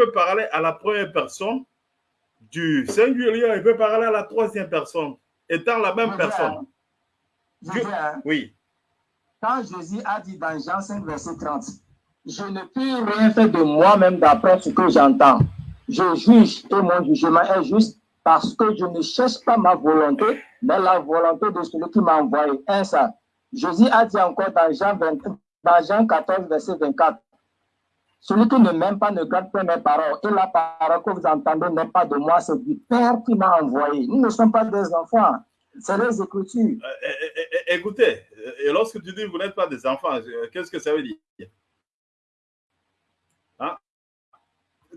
peut parler à la première personne du singulier, il peut parler à la troisième personne, étant la même personne. Hein. oui. Quand Jésus a dit dans Jean 5, verset 30, je ne peux rien faire de moi-même d'après ce que j'entends. Je juge et mon jugement est juste parce que je ne cherche pas ma volonté, mais la volonté de celui qui m'a envoyé. Un ça. Jésus a dit encore dans Jean, dans Jean 14, verset 24, celui qui ne m'aime pas ne garde pas mes paroles. Et la parole que vous entendez n'est pas de moi, c'est du Père qui m'a envoyé. Nous ne sommes pas des enfants. C'est les Écritures. Euh, euh, euh, écoutez, et lorsque tu dis que vous n'êtes pas des enfants, qu'est-ce que ça veut dire? Hein?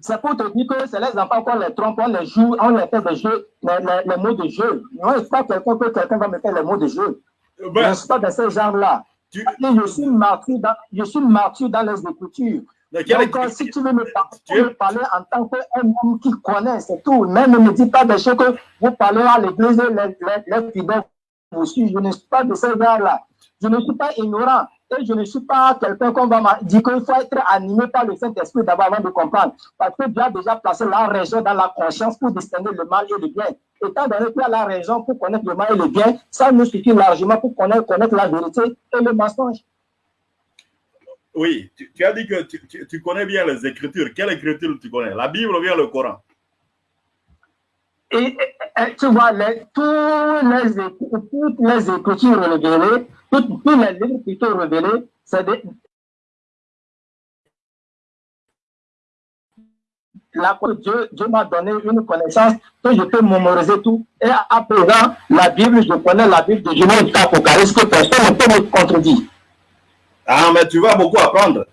C'est pour te dire que c'est les enfants qu'on les trompe, on les joue, on les fait des jeux, les, mots de jeu. Moi, je pas quelqu'un que quelqu'un va me faire les mots de jeu. Ben, je ne suis pas de ce genre-là. Tu... Je suis martyr dans, je suis martyr dans les Écritures. Donc, si tu veux me, parler en tant qu'un qui connaît, c'est tout. Même ne me dis pas des choses que vous parlez à l'église, les, les, fidèles vous suivent. Je ne suis pas de ce genre-là. Je ne suis pas ignorant. Et je ne suis pas quelqu'un qu'on va dire qu'il faut être animé par le Saint-Esprit d'abord avant de comprendre. Parce que Dieu a déjà placé la raison dans la conscience pour distinguer le mal et le bien. Étant donné qu'il y a la raison pour connaître le mal et le bien, ça nous suffit largement pour connaître, connaître la vérité et le mensonge. Oui, tu, as dit que tu, connais bien les Écritures. Quelle écriture tu connais? La Bible ou bien le Coran? Et, tu vois, tous les, toutes les Écritures révélées, toutes, les livres qui c'est des, la, Dieu, Dieu m'a donné une connaissance que je peux mémoriser tout. Et à présent, la Bible, je connais la Bible de Genève qu'Apocalypse, que personne ne peut me contredire. Ah, mais tu vas beaucoup apprendre.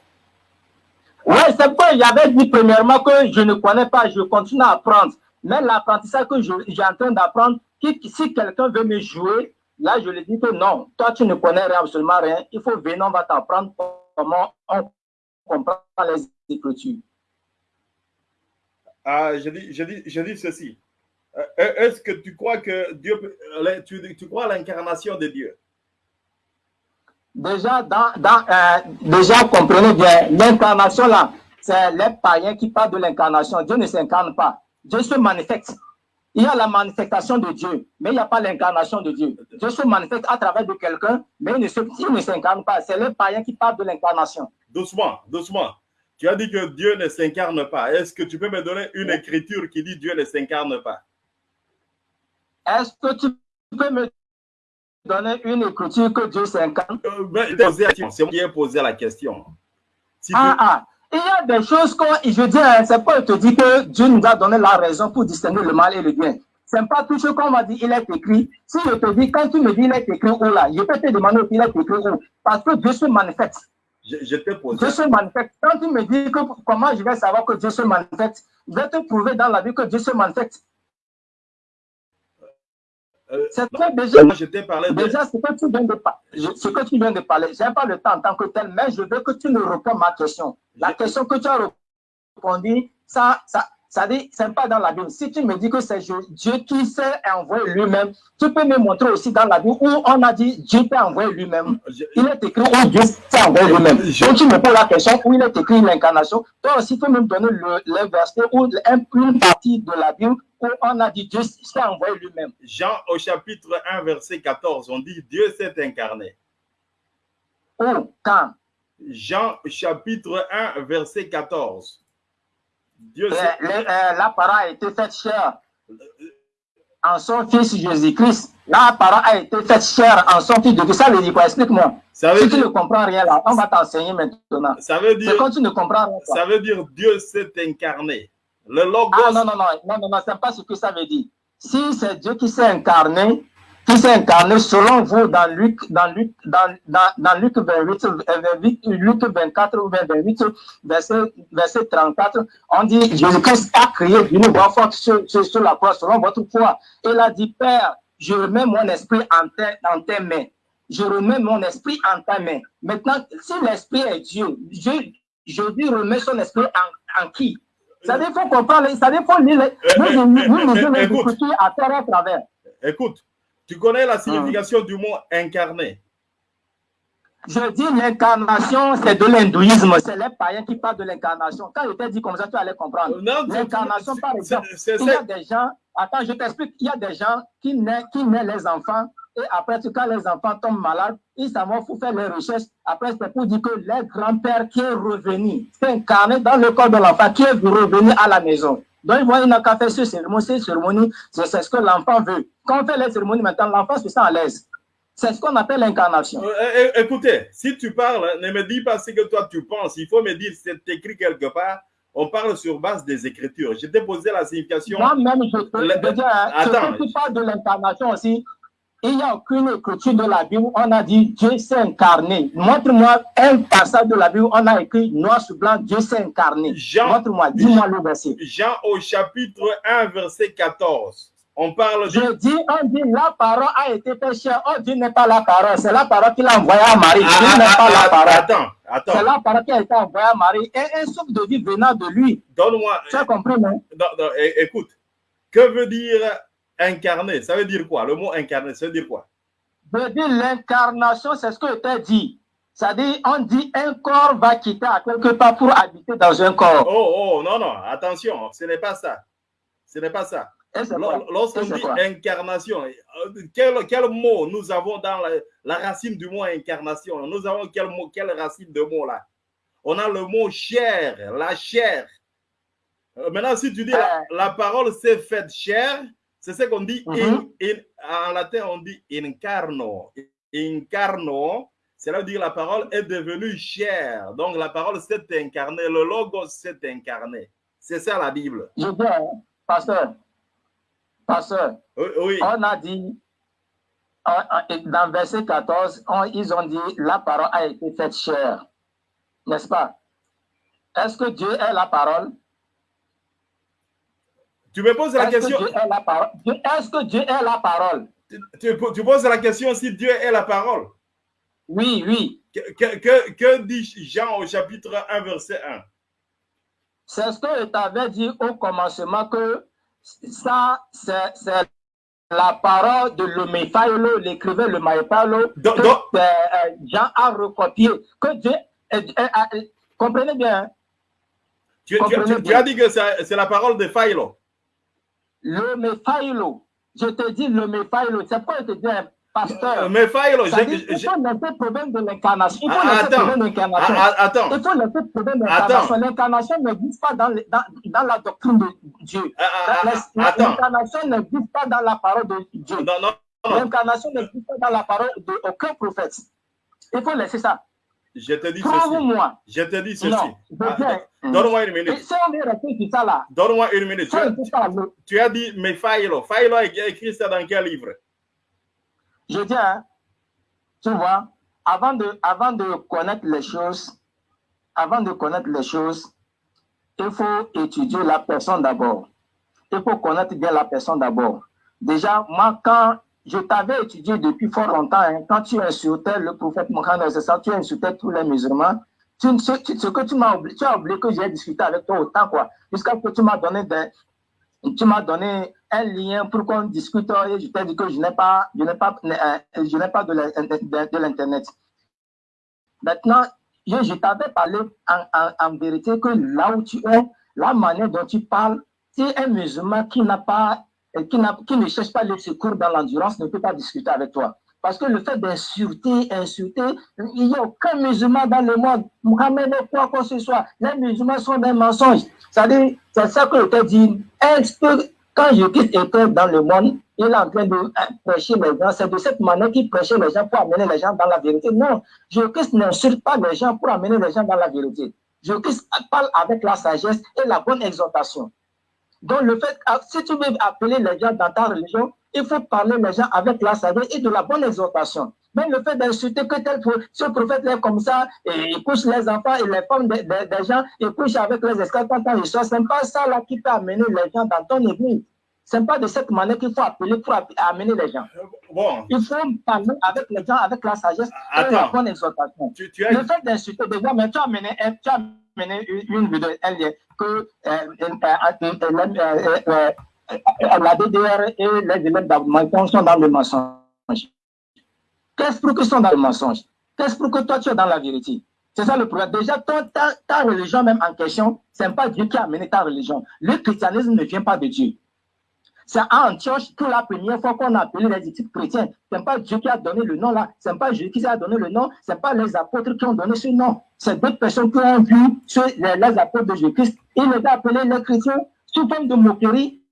Oui, c'est pourquoi j'avais dit premièrement que je ne connais pas, je continue à apprendre. Mais l'apprentissage que j'ai en train d'apprendre, si quelqu'un veut me jouer, là, je lui dis que non, toi, tu ne connais absolument rien. Il faut venir, on va t'apprendre comment on comprend les Écritures. Ah, je dis, je dis, je dis ceci. Euh, est-ce que tu crois que Dieu, tu, tu crois à l'incarnation de Dieu? Déjà, dans, dans, euh, déjà, comprenez bien, l'incarnation là, c'est les païens qui parlent de l'incarnation. Dieu ne s'incarne pas. Dieu se manifeste. Il y a la manifestation de Dieu, mais il n'y a pas l'incarnation de Dieu. Dieu se manifeste à travers de quelqu'un, mais il ne s'incarne pas. C'est les païens qui parlent de l'incarnation. Doucement, doucement. Tu as dit que Dieu ne s'incarne pas. Est-ce que tu peux me donner une écriture qui dit Dieu ne s'incarne pas? Est-ce que tu peux me donner une écriture que Dieu s'incarne. c'est moi qui ai posé la question. ah, ah, il y a des choses qu'on, je dis, hein, c'est pas te dire que Dieu nous a donné la raison pour distinguer le mal et le bien. C'est pas tout ce qu'on m'a dit, il est écrit. Si je te dis, quand tu me dis il est écrit où là, je peux te demander il est écrit où? Parce que Dieu se manifeste. Je, je te pose. Dieu se manifeste. Quand tu me dis que, comment je vais savoir que Dieu se manifeste, je vais te prouver dans la vie que Dieu se manifeste. Euh, c'est très déjà, je t'ai parlé déjà ce, que tu viens de, ce que tu viens de parler, je n'ai pas le temps en tant que tel, mais je veux que tu nous répondes ma question. La question que tu as répondu, ça, ça, ça dit, c'est pas dans la Bible. Si tu me dis que c'est Dieu qui s'est envoyé lui-même, tu peux me montrer aussi dans la Bible où on a dit Dieu t'a envoyé lui-même. Il est écrit où Dieu s'est envoyé lui-même. Donc tu me poses la question où il est écrit l'incarnation. Toi aussi, tu peux me donner le, le verset ou une partie de la Bible où on a dit Dieu s'est envoyé lui-même. Jean au chapitre 1, verset 14, on dit Dieu s'est incarné. Où? Quand? Jean chapitre 1, verset 14. Dieu euh, la parole a été faite chère en son fils Jésus-Christ. La parole a été faite chère en son fils Jésus. Ça veut dire quoi? Explique-moi. Si tu ne comprends rien là, on va t'enseigner maintenant. Ça veut dire. quand tu ne comprends rien. Ça veut dire Dieu s'est incarné. Le logos. Ah non, non, non, non, non, non, c'est pas ce que ça veut dire. Si c'est Dieu qui s'est incarné, qui s'est incarné selon vous dans Luc, dans Luc, dans, dans, dans Luc 28, euh, Luc 24 ou 28, verset, verset 34, on dit Jésus-Christ a crié d'une voix forte sur, sur, la croix selon votre foi. Il a dit Père, je remets mon esprit en, en tes mains. Je remets mon esprit en ta main. Maintenant, si l'esprit est Dieu, je, je dis remets son esprit en, en qui Ça veut dire faut comprendre, ça veut dire faut lire, nous, nous, nous, nous, à terre à travers. Écoute, tu connais la signification du mot incarné Je dis l'incarnation, c'est de l'hindouisme. C'est les païens qui parlent de l'incarnation. Quand je t'ai dit comme ça, tu allais comprendre. L'incarnation, par exemple, il y a des gens, attends, je t'explique, il y a des gens qui naissent, qui naissent les enfants et après, quand les enfants tombent malades, ils savent faut faire les recherches. Après, c'est pour dire que les grands-pères qui est revenu, c'est incarné dans le corps de l'enfant, qui est revenu à la maison. Donc, voient, il n'a qu'à faire ce cérémonie, ces cérémonies, c'est ce que l'enfant veut. Quand on fait les cérémonies maintenant, l'enfant se sent à l'aise. C'est ce qu'on appelle l'incarnation. Euh, écoutez, si tu parles, ne me dis pas ce que toi tu penses. Il faut me dire, c'est écrit quelque part. On parle sur base des Écritures. Je t'ai posé la signification. Moi-même, je peux dire, hein, Attends. tu parles de l'incarnation aussi, il n'y a aucune écriture de la Bible où on a dit Dieu s'est incarné. Montre-moi un passage de la Bible où on a écrit noir sur blanc, Dieu s'est incarné. Montre-moi, dis-moi le verset. Jean au chapitre 1, verset 14. On parle Je dis, on dit la parole a été péché. Oh, Dieu n'est pas la parole. C'est la parole qu'il a envoyée à Marie. Ah, Dieu n'est ah, pas la ah, parole. Attends, attends. C'est la parole qui a été envoyée à Marie. Et un souffle de vie venant de lui. Donne-moi. Tu as compris, non? écoute, que veut dire incarné, ça veut dire quoi? Le mot incarné, ça veut dire quoi? Ça veut dire l'incarnation, c'est ce que tu as dit. C'est-à-dire, on dit un corps va quitter à quelque part pour habiter dans un corps. Oh, oh, non, non, attention, ce n'est pas ça. Ce n'est pas ça. Lorsqu'on dit incarnation, euh, quel, quel, mot nous avons dans la, racine du mot incarnation? Nous avons quel, mot, quelle racine de mot là? On a le mot chair, la chair. Euh, maintenant, si tu dis la, euh. la parole s'est faite chair, c'est ce qu'on dit mhm. en latin, on dit incarno. Incarno, cela veut dire la parole est devenue chère. Donc la parole s'est incarnée, le logo s'est incarné. C'est ça la Bible. Je dis, pasteur, pasteur, oui, on a dit, dans verset 14, ils ont dit la parole a été faite chère. N'est-ce pas? Est-ce que Dieu est la parole? Tu me poses la question? Est-ce que Dieu est la parole? Tu, poses la question si Dieu est la parole. Oui, oui. Que, que, que dit Jean au chapitre 1, verset 1 C'est ce que je t'avais dit au commencement que ça, c'est la parole de l'Omephaïlo, l'écrivain le Maïpalo, que euh, euh, Jean a recopié. Que Dieu, euh, comprenez bien. Hein? Tu, tu, as dit que c'est la parole de Philo. Le Mephaïlo. Je te dis le Mephaïlo. C'est pourquoi je te dis, pasteur? Le Mephaïlo. Il faut laisser problème de l'incarnation. Il faut laisser le problème de l'incarnation. Attends. Il faut laisser le problème de l'incarnation. L'incarnation n'existe pas dans, dans, dans, la doctrine de Dieu. L'incarnation n'existe pas dans la parole de Dieu. L'incarnation n'existe pas dans la parole d'aucun prophète. Il faut laisser ça. Je te dis ceci. Je te dis ceci. Ah, donne-moi une minute. Donne-moi une minute. Tu, as dit, mais Faïlo. Faïlo a écrit ça dans quel livre? Je dis, hein, tu vois, avant de, avant de connaître les choses, avant de connaître les choses, il faut étudier la personne d'abord. Il faut connaître bien la personne d'abord. Déjà, moi, quand je t'avais étudié depuis fort longtemps. Hein. quand tu insultais le prophète Mohammed, tu insultais tous les musulmans. Tu, ce, que tu m'as oublié, tu as oublié que j'ai discuté avec toi autant, quoi. Jusqu'à ce que tu m'as donné des, tu m'as donné un lien pour qu'on discute et je t'ai dit que je n'ai pas, je n'ai pas, euh, je n'ai pas de l'internet. Maintenant, je, t'avais parlé en, en, vérité que là où tu es, la manière dont tu parles, c'est un musulman qui n'a pas qui, qui, ne cherche pas le secours dans l'endurance ne peut pas discuter avec toi. Parce que le fait d'insulter, insulter, il n'y a aucun musulman dans le monde. Mohamed n'est quoi que ce soit. Les musulmans sont des mensonges. C'est ça que je te dis. Quand je quitte école dans le monde, il est en train de euh, prêcher les gens. C'est de cette manière qu'il prêchait les gens pour amener les gens dans la vérité. Non, je n'insulte pas les gens pour amener les gens dans la vérité. Je parle avec la sagesse et la bonne exhortation. Donc, le fait, ah, si tu veux appeler les gens dans ta religion, il faut parler les gens avec la sagesse et de la bonne exhortation. Mais le fait d'insulter que tel ce prophète est comme ça, et il couche les enfants et les femmes des, gens, il couche avec les esclaves quand ils sont, c'est pas ça là qui peut amener les gens dans ton église. C'est pas de cette manière qu'il faut appeler pour amener les gens. Bon. Il faut parler avec les gens avec la sagesse et la bonne exhortation. Le fait d'insulter des gens, mais tu as amené, tu as amené une vidéo, un lien que la DDR et les élèves d'Aboumaïton sont dans le mensonge. Qu'est-ce qu'ils sont dans le mensonge? Qu'est-ce pour que toi tu es dans la vérité? C'est ça le problème. Déjà, ta, ta religion même en question, ce n'est pas Dieu qui a amené ta religion. Le christianisme ne vient pas de Dieu. C'est à Antioche que la première fois qu'on a appelé les disciples chrétiens. Ce n'est pas Dieu qui a donné le nom là. Ce n'est pas Jésus qui a donné le nom. Ce n'est pas les apôtres qui ont donné ce nom. C'est d'autres personnes qui ont vu les, apôtres de Jésus-Christ. Ils les ont appelés les chrétiens sous forme de moquerie.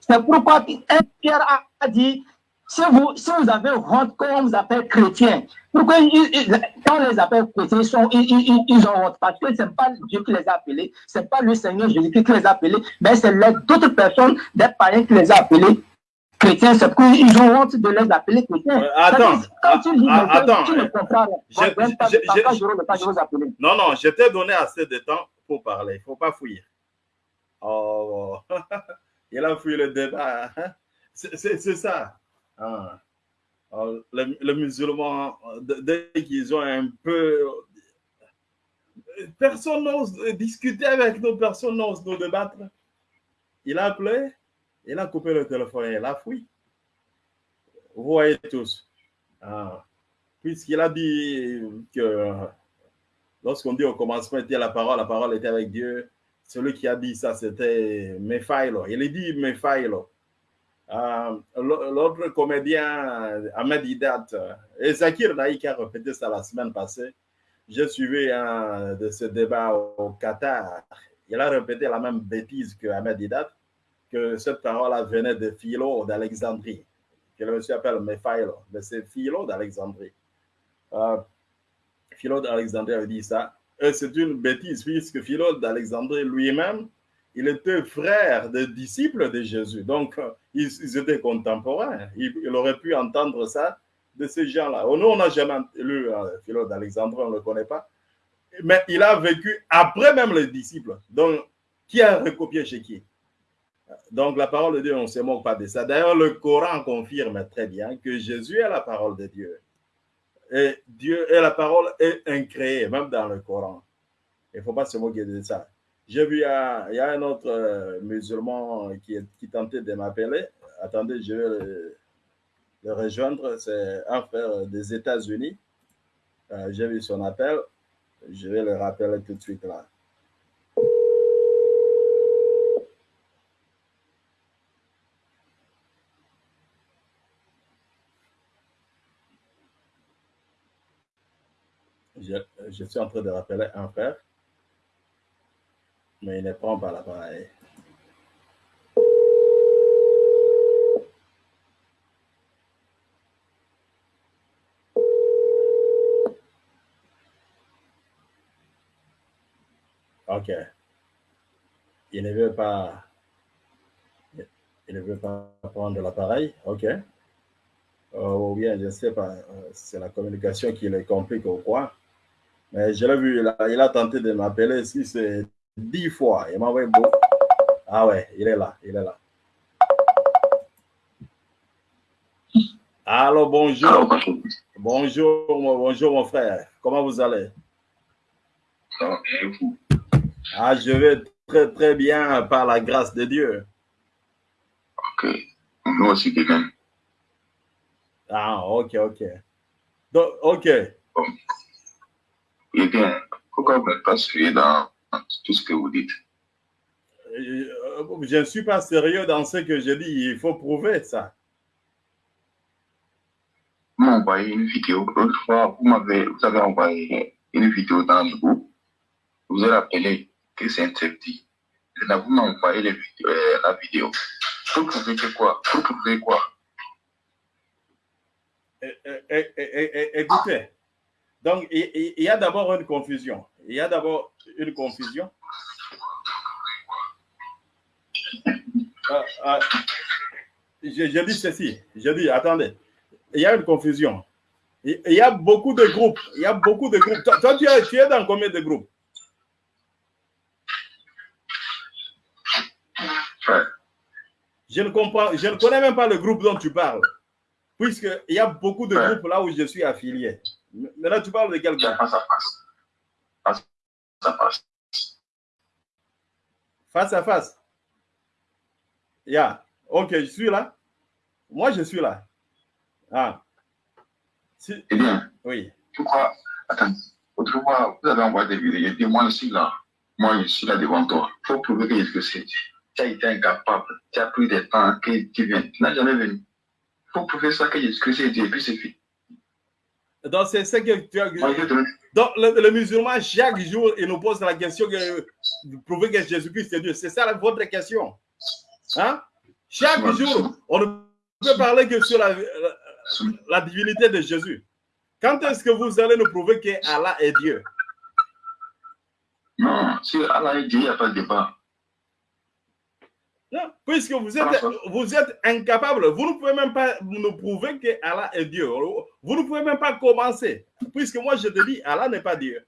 C'est pourquoi Pierre a dit si vous, si vous avez honte quand on vous appelle chrétien, pourquoi quand on les appelle chrétiens, ils, sont, ils, ils, ont honte? Parce que ce n'est pas Dieu qui les a appelés, ce n'est pas le Seigneur Jésus qui les a appelés, mais c'est d'autres personnes, des païens qui les a appelés chrétiens. C'est pourquoi ils ont honte de les appeler chrétiens. Euh, attends, quand tu ah, attends, tu ne comprends Non, non, je t'ai donné assez de temps pour parler. Il ne faut pas fouiller. Oh, il a fouillé le débat. Hein. C'est ça. Ah. les, musulmans, dès qu'ils ont un peu... Personne n'ose discuter avec nous, personne n'ose nous débattre. Il a appelé, il a coupé le téléphone, il a fui. Vous voyez tous. Ah. Puisqu'il a dit que lorsqu'on dit au commencement était la parole, la parole était avec Dieu, celui qui a dit ça, c'était Mephailo. Il dit Mephailo. Euh, l'autre comédien, Ahmed Hidat, et Zakir Naïk a répété ça la semaine passée. J'ai suivi un de ce débat au Qatar. Il a répété la même bêtise que Ahmed Hidat, que cette parole venait de Philo d'Alexandrie, que le monsieur appelle Mephailo, mais c'est Philo d'Alexandrie. Euh, Philo d'Alexandrie a dit ça. Et c'est une bêtise, puisque Philo d'Alexandrie lui-même il était frère des disciples de Jésus. Donc, euh, ils, étaient contemporains. Il, aurait pu entendre ça de ces gens-là. Nous, on n'a jamais lu euh, Philo d'Alexandre, on ne le connaît pas. Mais il a vécu après même les disciples. Donc, qui a recopié chez qui? Donc, la parole de Dieu, on ne se moque pas de ça. D'ailleurs, le Coran confirme très bien que Jésus est la parole de Dieu. Et Dieu et la parole est incréée, même dans le Coran. Il ne faut pas se moquer de ça. J'ai vu, il y, a, un autre euh, musulman qui, qui tentait de m'appeler. Attendez, je vais le, rejoindre. C'est un frère des États-Unis. Euh, j'ai vu son appel. Je vais le rappeler tout de suite là. je suis en train de rappeler un frère mais il ne prend pas l'appareil. OK. Il ne veut pas il ne veut pas prendre l'appareil. OK. Euh, ou bien, je ne sais pas, euh, c'est la communication qui le complique ou quoi. Mais je l'ai vu, il a, il a tenté de m'appeler. Si c'est dix fois. Il m'a envoyé beau. Ah ouais, il est là, il est là. Allô, bonjour. Bonjour, bonjour mon frère. Comment vous allez? Ah, je vais très très bien par la grâce de Dieu. Ok. Nous aussi quelqu'un. Ah, ok, ok. Donc, ok. Bon. Eh bien, pourquoi vous n'êtes pas suivi dans tout ce que vous dites. Euh, je ne suis pas sérieux dans ce que je dis. Il faut prouver ça. Vous m'avez envoyé une vidéo. L'autre fois, vous, m'avez, vous avez envoyé une vidéo dans le groupe. Vous avez rappelé que c'est interdit. Là, vous m'avez envoyé euh, la vidéo. Vous prouvez que quoi? Vous prouvez quoi? Écoutez, donc il y a d'abord une confusion. Il y a d'abord une confusion. Ah, ah, je, dis ceci, je dis, attendez, il y a une confusion. Il, y a beaucoup de groupes, il y a beaucoup de groupes. Toi, tu, es, tu es dans combien de groupes? Je ne comprends, je ne connais même pas le groupe dont tu parles, puisqu'il y a beaucoup de groupes là où je suis affilié. Maintenant, tu parles de quel groupe face face. à face. Yeah. Ok, je suis là. Moi, je suis là. Ah. Si... Eh bien, Oui. Pourquoi Attends, autrefois, vous avez envoyé des vidéos. Il dit, moi, je suis là. Moi, je suis là devant toi. Il faut prouver que c'est Dieu. Tu as été incapable. Tu as pris des temps que tu viens. Tu n'as jamais venu. Il faut prouver ça que Jésus-Christ est Dieu. Et puis c'est fini. Donc, c'est ce que tu as. Donc, le, musulman, chaque jour, il nous pose la question de prouver que Jésus-Christ est Dieu. C'est ça votre question. Hein? Chaque jour, on ne peut parler que sur la, la divinité de Jésus. Quand est-ce que vous allez nous prouver que Allah est Dieu? Non, si Allah est Dieu, il n'y a pas de débat. Non, puisque vous êtes, vous êtes incapable, vous ne pouvez même pas nous prouver que Allah est Dieu. Vous ne pouvez même pas commencer. Puisque moi, je te dis, Allah n'est pas Dieu.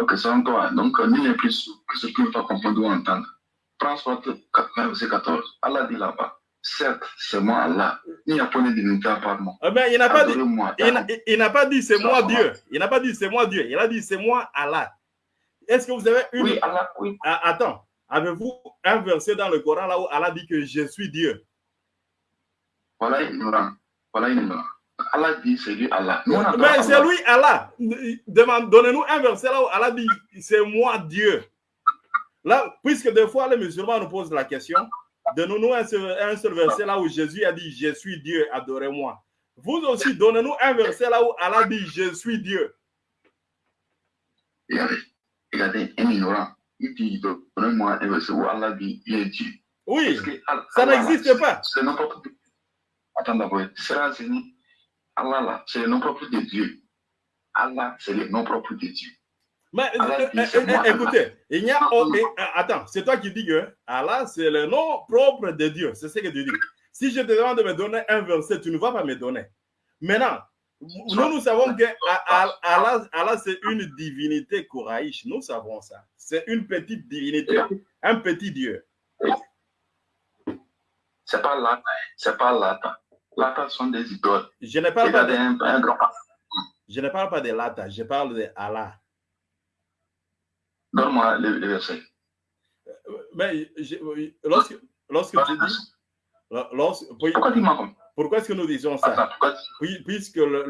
Ok, c'est toi. Donc, nul n'est plus que ce qui ne pas comprendre ou entendre. Prends 14. Allah dit là-bas. Certes, c'est moi Allah. Il n'y a pas de divinité à part moi. Eh il n'a pas, dit, il n'a pas dit c'est moi Dieu. Il n'a pas dit c'est moi Dieu. Il a dit c'est moi Allah. Est-ce que vous avez une. Oui, Allah, oui. Ah, attends. Avez-vous un verset dans le Coran là où Allah dit que je suis Dieu? Voilà ignorant. Voilà ignorant. Allah dit c'est lui Allah. Mais c'est lui Allah. Donnez-nous un verset là où Allah dit c'est moi Dieu. Là, puisque des fois les musulmans nous posent la question, Donnez-nous un, seul verset là où Jésus a dit Je suis Dieu, adorez-moi. Vous aussi, donnez-nous un verset là où Allah dit Je suis Dieu. Regardez, regardez, un ignorant, il dit Donnez-moi un verset où Allah dit Il est Dieu. Oui, ça n'existe pas. C'est non propre. Attends d'abord, c'est Allah là, c'est le nom propre de Dieu. Allah, c'est le nom propre de Dieu. Mais euh, euh, euh, écoutez, il y a. Oh, attends, c'est toi qui dis que Allah, c'est le nom propre de Dieu. C'est ce que tu dis. Si je te demande de me donner un verset, tu ne vas pas me donner. Maintenant, nous, nous savons que Allah, Allah c'est une divinité couraïche. Nous savons ça. C'est une petite divinité, un petit Dieu. C'est pas Lata, c'est pas Lata. Lata sont des idoles. Je ne parle pas de, je ne parle pas de Lata, je parle de Allah. Donne-moi le, verset. Mais lorsque, lorsque tu dis. Pourquoi est-ce que nous disons ça? Puisque le,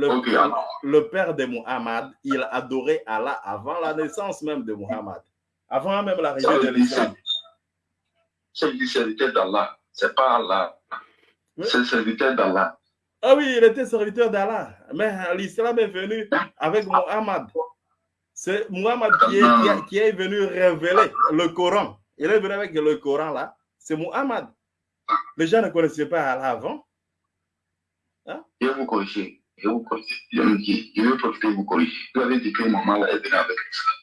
le, père de Muhammad, il adorait Allah avant la naissance même de Muhammad. Avant même l'arrivée de l'islam. C'est le serviteur d'Allah. C'est pas Allah. C'est le serviteur d'Allah. Ah oui, il était serviteur d'Allah. Mais l'islam est venu avec Muhammad. C'est Muhammad qui est, venu révéler le Coran. Il est venu avec le Coran là. C'est Muhammad. Les gens ne connaissaient pas Allah avant. Hein? Je vais vous corriger. Je vais vous corriger. Je vais profiter de vous corriger. Vous avez dit que maman est venue avec l'islam.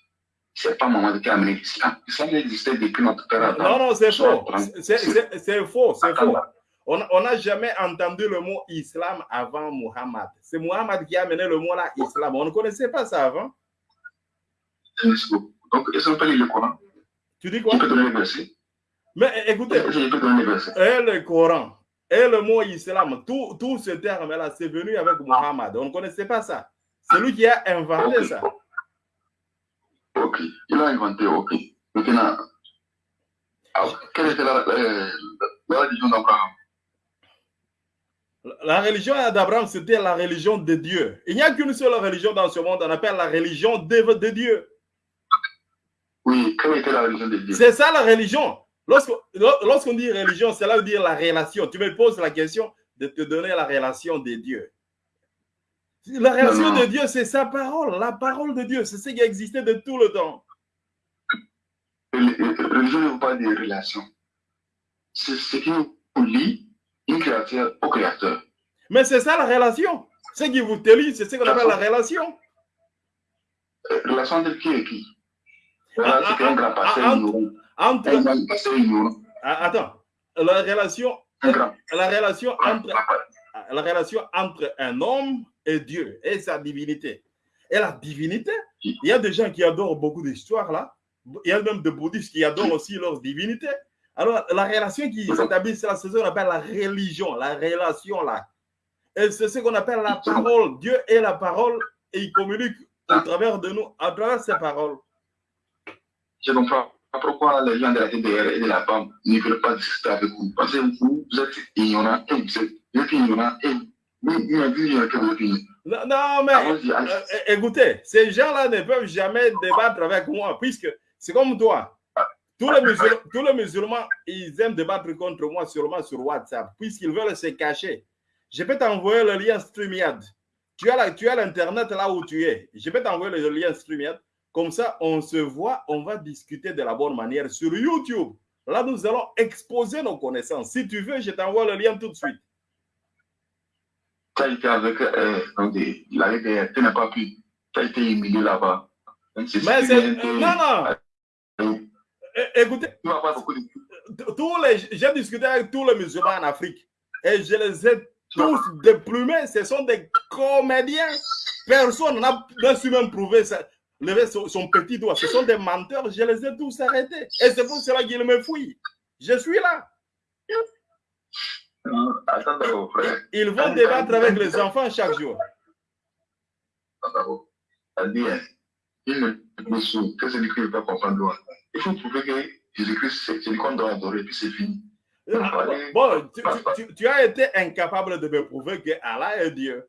Ce n'est pas maman qui a amené l'islam. L'islam existait depuis notre père Non, non, c'est faux. C'est faux. C'est faux. On n'a jamais entendu le mot islam avant Muhammad. C'est Muhammad qui a amené le mot là, islam. On ne connaissait pas ça avant. Donc, ils sont pas le Coran? Tu dis quoi? Je peux donner le verset? Mais écoutez. Et le Coran, et le mot islam, tout, tout ce terme-là, c'est venu avec Muhammad. On ne connaissait pas ça. C'est lui qui a inventé ça. Ok, il a inventé, ok. Maintenant, quelle était la, la religion d'Abraham? La religion d'Abraham, c'était la religion de Dieu. Il n'y a qu'une seule religion dans ce monde, on appelle la religion de, de Dieu. Oui, quelle était la religion de Dieu? C'est ça la religion. Lorsqu'on dit religion, cela veut dire la relation. Tu me poses la question de te donner la relation de Dieu. La relation de Dieu, c'est sa parole, la parole de Dieu. C'est ce qui a existé de tout le temps. Religion ne veut pas dire relation. C'est ce qui nous lie une créature au créateur. Mais c'est ça la relation. Ce qui vous lie, c'est ce qu'on appelle la relation. Euh, relation de qui et qui? Voilà, c'est un grand passé entre, ah, Attends, la relation, la relation entre la relation entre un homme et Dieu et sa divinité. Et la divinité, il y a des gens qui adorent beaucoup d'histoires là. Il y a même des bouddhistes qui adorent aussi leur divinité. Alors, la relation qui s'établit, c'est ce qu'on appelle la religion, la relation là. Et c'est ce qu'on appelle la parole. Dieu est la parole et il communique au travers de nous, à travers ses paroles. Je comprends pourquoi les gens de la TDR et de la PAM ne veulent pas discuter avec vous? Parce que vous, vous êtes ignorants et vous êtes, vous êtes ignorants et vous Non, non, mais euh, écoutez, ces gens-là ne peuvent jamais débattre avec moi, puisque c'est comme toi. Tous les, musulmans, tous les musulmans, ils aiment débattre contre moi sûrement sur WhatsApp, puisqu'ils veulent se cacher. Je peux t'envoyer le lien StreamYard. Tu as l'Internet là où tu es. Je peux t'envoyer le lien StreamYard. Comme ça, on se voit, on va discuter de la bonne manière sur YouTube. Là, nous allons exposer nos connaissances. Si tu veux, je t'envoie le lien tout de suite. Tu as été avec, euh, tu n'as pas pu, tu as été humilié là-bas. Mais c'est, non, non. Écoutez, tous les, j'ai discuté avec tous les musulmans en Afrique et je les ai tous déplumés. Ce sont des comédiens. Personne n'a su même prouver ça lever son, petit doigt. Ce sont des menteurs, je les ai tous arrêtés. Et c'est pour cela qu'ils me fouillent. Je suis là. Ils vont débattre avec les enfants chaque jour. Il faut prouver que Jésus-Christ, c'est qu'on doit adorer, puis c'est fini. Ah, bon, tu, tu, as été incapable de me prouver que Allah est Dieu.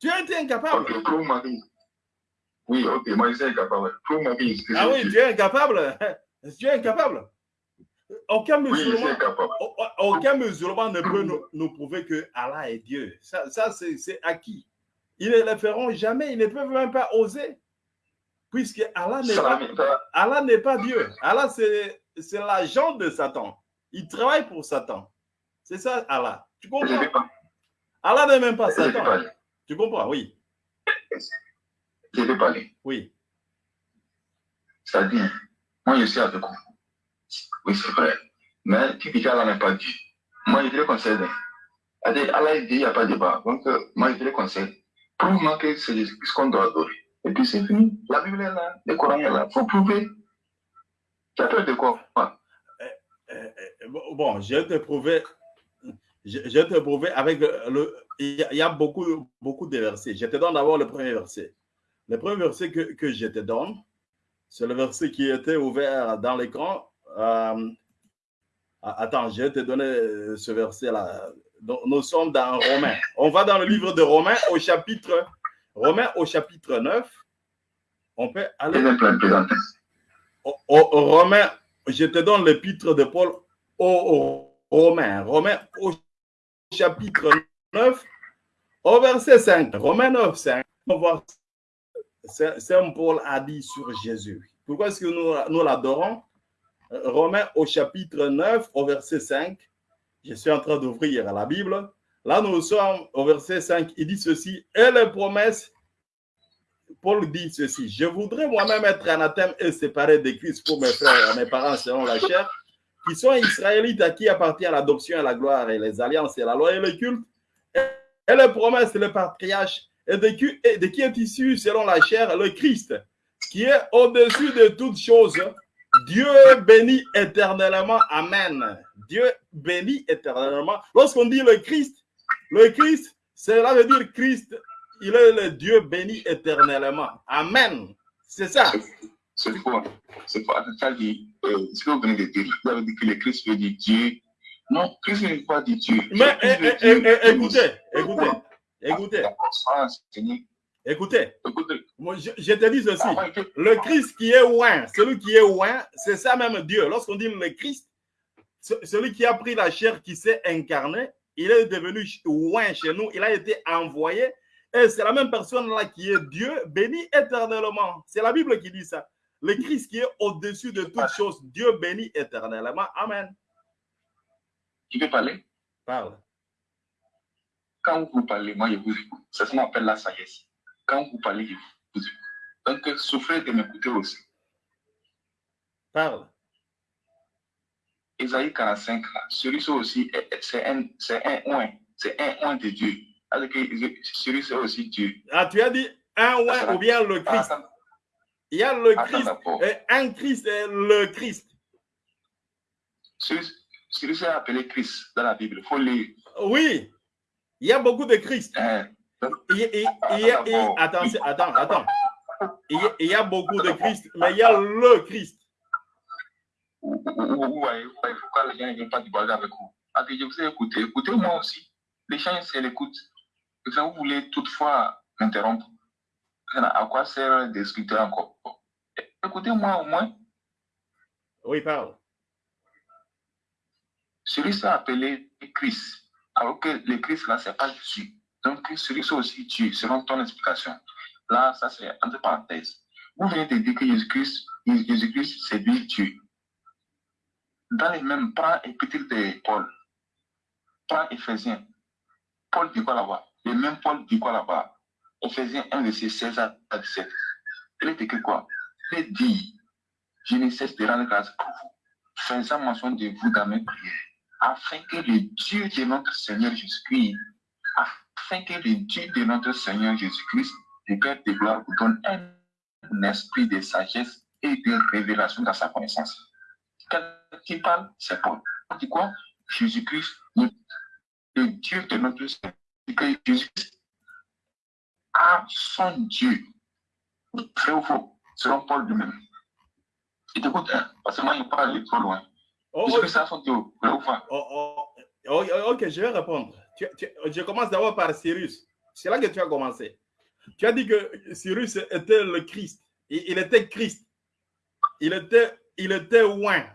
Tu as été incapable. Oui, ok, moi je suis incapable. Ah oui, tu es incapable. Tu es incapable. Aucun musulman, aucun musulman ne peut nous, prouver que Allah est Dieu. Ça, ça c'est acquis. Ils ne le feront jamais, ils ne peuvent même pas oser. Puisque Allah n'est pas, Allah n'est pas Dieu. Allah, c'est l'agent de Satan. Il travaille pour Satan. C'est ça, Allah. Tu comprends? Allah n'est même pas Satan. Tu comprends? Oui. Je vais parler. Oui. Dit, moi je suis avec vous. Oui, c'est vrai. Mais tu dis qu'Allah n'est pas Dieu. Moi je te le conseille. Allah dit, il n'y a pas de débat. Donc, euh, moi je te le conseille. Prouve-moi que c'est ce qu'on doit adorer. Et puis c'est fini. La Bible est là, le Coran est là. Il faut prouver. Tu as peur de quoi? Eh, eh, Bon, je vais te prouver. Je, te prouver avec le. Il y a beaucoup, beaucoup de versets. Je te donne d'abord le premier verset. Le premier verset que, que je te donne, c'est le verset qui était ouvert dans l'écran. Euh, attends, je vais te donner ce verset-là. Nous sommes dans Romains. On va dans le livre de Romains au chapitre, Romains au chapitre 9. On peut aller. Au, Romains, je te donne l'épître de Paul aux Romains. Romains au chapitre 9, au verset 5. Romains 9, 5. On va voir Saint Paul a dit sur Jésus. Pourquoi est-ce que nous, l'adorons? Romains au chapitre 9, au verset 5. Je suis en train d'ouvrir la Bible. Là, nous sommes au verset 5. Il dit ceci. Et les promesses, Paul dit ceci. Je voudrais moi-même être anathème et séparé de Christ pour mes frères et mes parents selon la chair, qui sont israélites à qui appartient l'adoption et la gloire et les alliances et la loi et le culte. Et les promesses, les patriarches et de qui, de qui est issu selon la chair le Christ, qui est au-dessus de toutes choses. Dieu bénit éternellement. Amen. Dieu bénit éternellement. Lorsqu'on dit le Christ, le Christ, cela veut dire Christ, il est le Dieu béni éternellement. Amen. C'est ça. C'est quoi C'est quoi Ça dit, euh, ce que vous venez de dire, vous avez dit que le Christ veut dire Dieu. Non, Christ ne veut pas dire Dieu. Mais eh, eh, eh, écoutez, écoutez. Écoutez. Écoutez, je, te dis ceci. Ah, le Christ qui est oint, celui qui est oint, c'est ça même Dieu. Lorsqu'on dit le Christ, celui qui a pris la chair, qui s'est incarné, il est devenu oint chez nous, il a été envoyé. Et c'est la même personne-là qui est Dieu, béni éternellement. C'est la Bible qui dit ça. Le Christ qui est au-dessus de toutes choses, Dieu béni éternellement. Amen. Tu peux parler? Parle quand vous parlez, moi, je vous écoute. C'est ce qu'on appelle la sagesse. Quand vous parlez, je vous écoute. Donc, souffrez de m'écouter aussi. Parle. Isaïe 45, celui-ci aussi, c'est un, c'est un oin. C'est un oin de Dieu. Celui-ci aussi Dieu. Ah, tu as dit un oin ou bien le Christ? Il y a le Christ. Et un Christ et le Christ. Celui-ci est appelé Christ dans la Bible. Il faut lire. Oui. Il y a beaucoup de Christ. Il, attends, attends, attends. Il, y a beaucoup de Christ, mais il y a le Christ. Ouais, pourquoi les gens ne viennent pas du avec vous Je vous ai écouté. Écoutez-moi aussi. Les gens, c'est l'écoute. vous voulez toutefois m'interrompre. À quoi sert discuter encore? Écoutez-moi au moins. Oui, parle. Celui-ci appelé Christ, alors que le Christ là, c'est pas Jésus. Donc, celui-ci aussi Dieu, selon ton explication. Là, ça c'est entre parenthèses. Vous venez de dire que Jésus-Christ, Jésus-Christ, c'est lui Dieu. Dans les mêmes, prends épître de Paul, prends Éphésiens. Paul dit quoi là-bas? Le même Paul dit quoi là-bas? Éphésiens 1, verset 16 à 17. Il est écrit quoi? Il dit Je ne cesse de rendre grâce pour vous, faisant mention de vous dans mes prières, afin que le Dieu de notre Seigneur Jésus-Christ, afin que le Dieu de notre Seigneur Jésus-Christ, le Père de gloire, vous donne un esprit de sagesse et de révélation dans sa connaissance. Qui parle, c'est Paul. On dit quoi? Jésus-Christ, le, Dieu de notre Seigneur, Jésus-Christ a son Dieu. Très ou faux, selon Paul lui-même. Il t'écoute, hein, parce que moi, il parle trop loin. Oh, oh, ça? Oh, ok, je vais répondre. je commence d'abord par Cyrus. C'est là que tu as commencé. Tu as dit que Cyrus était le Christ. Il était Christ. Il était, il était oint.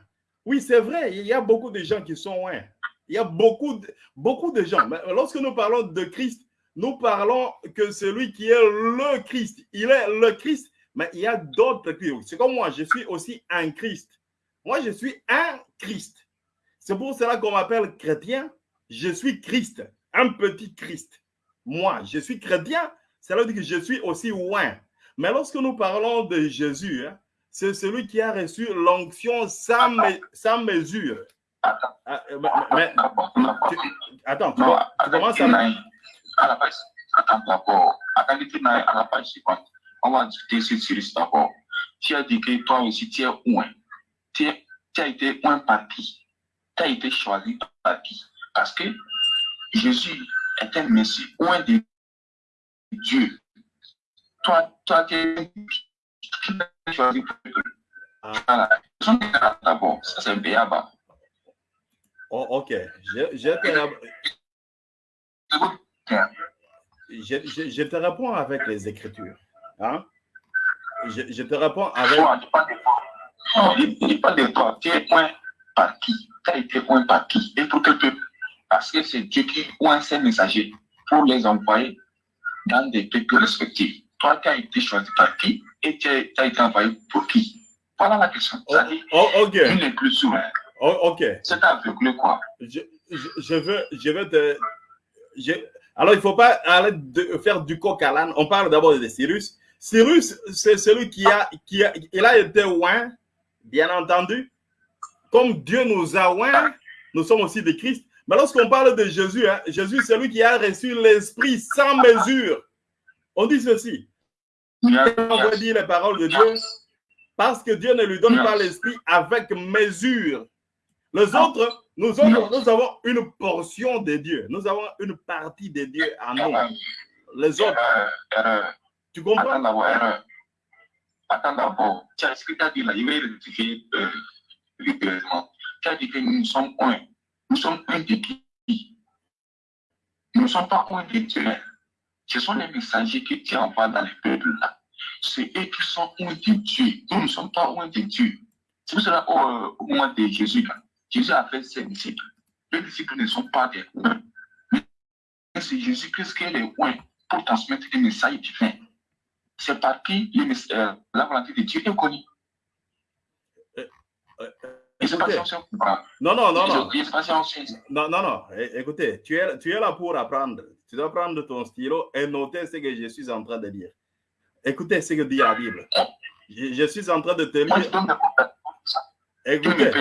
Oui, c'est vrai, il y a beaucoup de gens qui sont oints. Il y a beaucoup de, beaucoup de gens. Mais lorsque nous parlons de Christ, nous parlons que celui qui est le Christ, il est le Christ, mais il y a d'autres Christ. C'est comme moi, je suis aussi un Christ. Moi, je suis un Christ. C'est pour cela qu'on m'appelle chrétien. Je suis Christ, un petit Christ. Moi, je suis chrétien, cela veut dire que je suis aussi oint. Mais lorsque nous parlons de Jésus, hein, c'est celui qui a reçu l'onction sans, mesure. Attends, ah, euh, mais, tu, attends, tu, commences à... À la page, attends d'abord, à. On va discuter sur d'abord. Tu as dit que toi aussi, tu es oint. Tu, tu as été oint par qui Tu as été choisi par qui Parce que Jésus est un Messie oint de Dieu. Toi, toi, tu es choisi Voilà. D'abord, ça c'est un béaba. Oh, ok. Je, je, te... Je, je, je, te réponds avec les Écritures. Hein? Je, je te réponds avec. Non, il n'est pas de toi. Tu es point par qui Tu as été point par qui Et pour quel peuple Parce que c'est Dieu qui oint ses messagers pour les envoyer dans des peuples respectifs. Toi, tu as été choisi par qui et tu as, été envoyé pour qui? Voilà la question. Oh, oh, ok. Il plus sourd. Oh, ok. C'est aveuglé quoi je, je, je, veux, je veux te. alors, il ne faut pas de faire du coq à l'âne. On parle d'abord de Cyrus. Cyrus, c'est celui qui a, qui a, il a été oint, bien entendu. Comme Dieu nous a oint, nous sommes aussi des Christ. Mais lorsqu'on parle de Jésus, hein, Jésus, c'est lui qui a reçu l'Esprit sans mesure. On dit ceci. On va dire les paroles de Dieu parce que Dieu ne lui donne pas l'esprit avec mesure. Les autres, nous, autres, nous avons une portion de Dieu. Nous avons une partie de Dieu en nous. Les autres. Tu comprends? Attends d'abord. Tu as ce que tu as dit là, il va rectifier littéralement. Tu as dit que nous sommes un. Nous sommes un de qui Nous ne sommes pas un de Dieu. Ce sont les messagers que tu envoies dans les peuples là. C'est eux qui sont un de Dieu. Nous ne sommes pas un de Dieu. C'est pour cela au, au moment de Jésus, Jésus a fait ses disciples. Les disciples ne sont pas des. Mais c'est Jésus-Christ qui est les oins pour transmettre les messages divins. C'est par qui euh, la volonté de Dieu est connue. Euh, euh, non, non, non, non. Non, non, non. Écoutez, tu es, tu es là pour apprendre. Tu dois prendre ton stylo et noter ce que je suis en train de dire. Écoutez ce que dit la Bible. Je, suis en train de te lire. Écoutez,